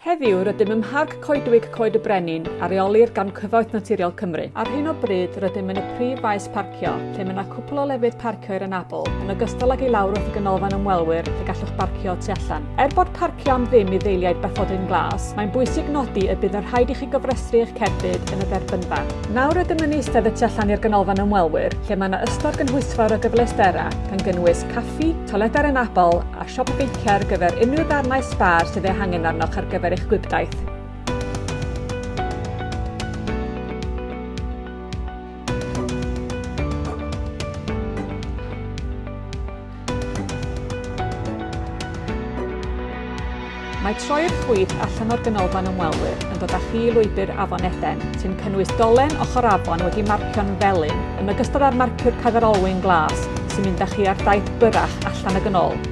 Heddiw, rydym ym Mharc Coedwig Coed y Brenin, areolir gan Cyfoeth Naturiol Cymru. Ar hyn o bryd, rydym yn y prif faes parcio, lle mae yna cwpl o lefydd parcio i'r anabl, yn ogystal ag ei lawr wrth y ganolfan ymwelwyr lle gallwch barcio tu allan. Er bod parcio am ddim i ddeiliaid bethodyn glas, mae'n bwysig nodi y bydd yn rhaid i chi gofrestru eich cerbyd yn y dderbynfa. Nawr rydym yn eistedd y tu allan i'r ganolfan ymwelwyr, lle mae yna ystod gynhwysfawr o gyfleustera, gan gynnwys caffi, toiledau'r anabl a siop beicio ar gyfer unrhyw ddarnau sbar sydd ei hangen arnoch ar gyfer gyfer eich gwibdaith. Mae troi'r ffwyd allan o'r ganolfan ymwelwyr yn dod â chi i lwybr Afon Eden, sy'n cynnwys dolen ochr afon wedi marcio'n felyn yn ogystal â'r marciwr cadarolwyn glas sy'n mynd â chi ar daith byrach allan y gynol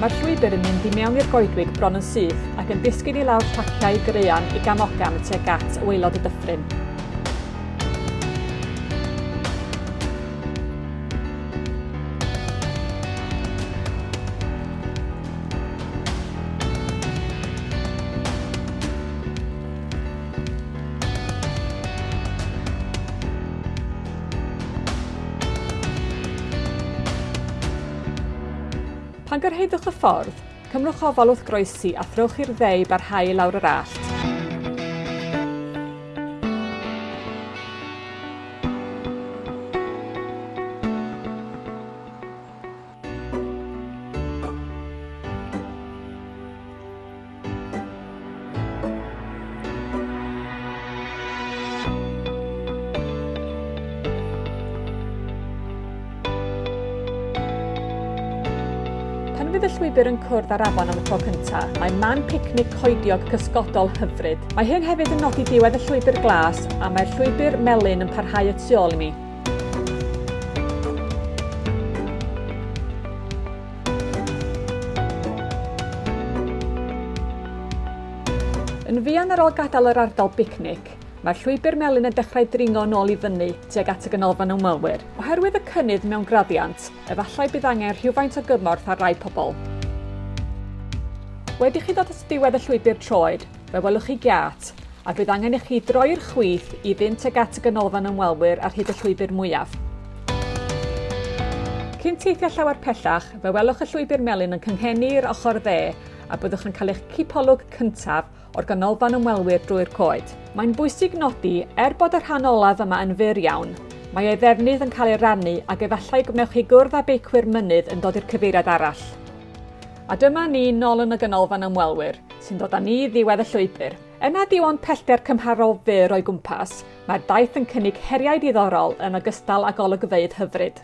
Mae'r llwybr yn mynd i mewn i'r goedwig bron yn syth ac yn disgyn i lawr taciau graean i gamogam tuag at waelod y dyffryn. Pan gyrhaeddwch y ffordd, cymrwch ofal wrth groesi a throwch i'r dde i barhau lawr yr allt. Pan fydd y llwybr yn cwrdd ar afon am y tro cyntaf, mae man picnic coediog cysgodol hyfryd. Mae hyn hefyd yn nodi diwedd y llwybr glas a mae'r llwybr melyn yn parhau y tu ôl i mi. Yn fuan ar ôl gadael yr ardal bicnic, Mae'r llwybr melyn yn dechrau dringo nôl i fyny tuag at y ganolfan ymwelwyr. Oherwydd y cynnydd mewn graddiant, efallai bydd angen rhywfaint o gymorth ar rai pobl. Wedi chi ddod at diwedd y llwybr troed, fe welwch chi giat, a bydd angen i chi droi'r chwith i fynd tuag at y ganolfan ymwelwyr ar hyd y llwybr mwyaf. Cyn teithio llawer pellach, fe welwch y llwybr melyn yn cynghennu'r ochr dde a byddwch yn cael eich cipolwg cyntaf o'r ganolfan ymwelwyr drwy'r coed. Mae'n bwysig nodi, er bod y rhan olaf yma yn fyr iawn, mae ei ddefnydd yn cael ei rannu ac efallai gwnewch chi gwrdd â beicwyr mynydd yn dod i'r cyfeiriad arall. A dyma ni nôl yn y ganolfan ymwelwyr, sy'n dod â ni ddiwedd y llwybr. Yna diwan pellter cymharol fyr o'i gwmpas, mae'r daith yn cynnig heriau diddorol yn ogystal ag olygfeydd hyfryd.